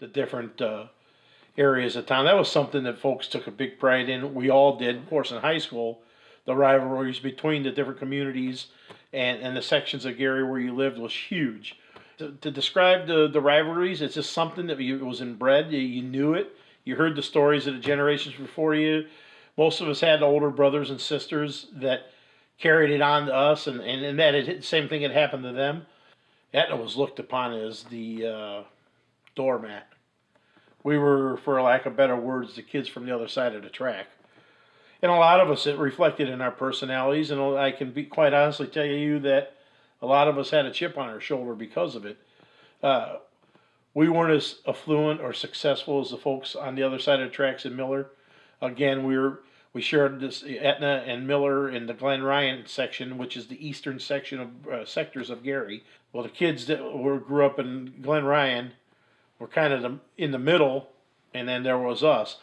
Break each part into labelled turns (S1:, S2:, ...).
S1: the different uh, areas of town. That was something that folks took a big pride in. We all did, of course, in high school. The rivalries between the different communities and, and the sections of Gary where you lived was huge. To, to describe the, the rivalries, it's just something that you, was inbred. You, you knew it. You heard the stories of the generations before you. Most of us had older brothers and sisters that carried it on to us, and, and, and that it, same thing had happened to them. Aetna was looked upon as the uh, doormat. We were, for lack of better words, the kids from the other side of the track. And a lot of us, it reflected in our personalities, and I can be quite honestly tell you that a lot of us had a chip on our shoulder because of it. Uh, we weren't as affluent or successful as the folks on the other side of the tracks in Miller. Again, we were we shared this Aetna and Miller in the Glen Ryan section, which is the eastern section of uh, sectors of Gary. Well, the kids that were grew up in Glen Ryan were kind of the, in the middle, and then there was us.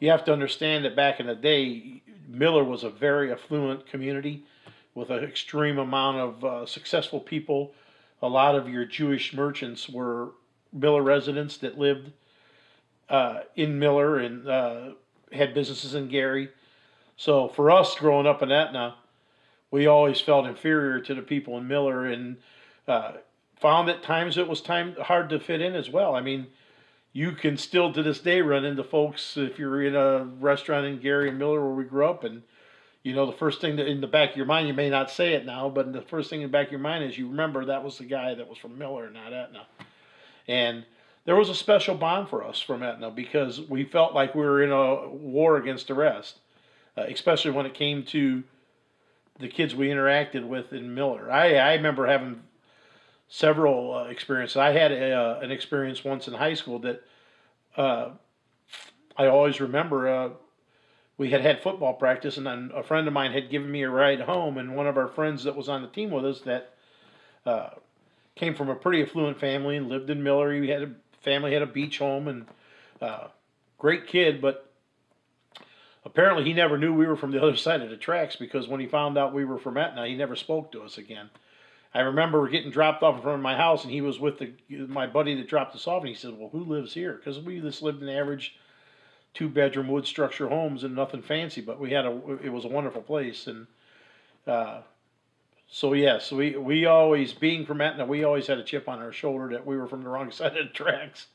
S1: You have to understand that back in the day, Miller was a very affluent community with an extreme amount of uh, successful people. A lot of your Jewish merchants were Miller residents that lived uh, in Miller and uh, had businesses in Gary. So for us growing up in Aetna, we always felt inferior to the people in Miller and uh, found at times it was time hard to fit in as well. I mean, you can still to this day run into folks if you're in a restaurant in Gary and Miller where we grew up and you know the first thing that in the back of your mind you may not say it now but the first thing in the back of your mind is you remember that was the guy that was from Miller not Aetna and there was a special bond for us from Aetna because we felt like we were in a war against the rest uh, especially when it came to the kids we interacted with in Miller I, I remember having several uh, experiences. I had a, uh, an experience once in high school that uh, I always remember. Uh, we had had football practice, and then a friend of mine had given me a ride home, and one of our friends that was on the team with us that came from a pretty affluent family and lived in Miller. He had a family had a beach home and uh, great kid, but apparently he never knew we were from the other side of the tracks because when he found out we were from Aetna, he never spoke to us again. I remember getting dropped off in front of my house, and he was with the my buddy that dropped us off, and he said, "Well, who lives here?" Because we just lived in average two bedroom wood structure homes and nothing fancy, but we had a it was a wonderful place, and uh, so yes, we we always being from Aetna, we always had a chip on our shoulder that we were from the wrong side of the tracks.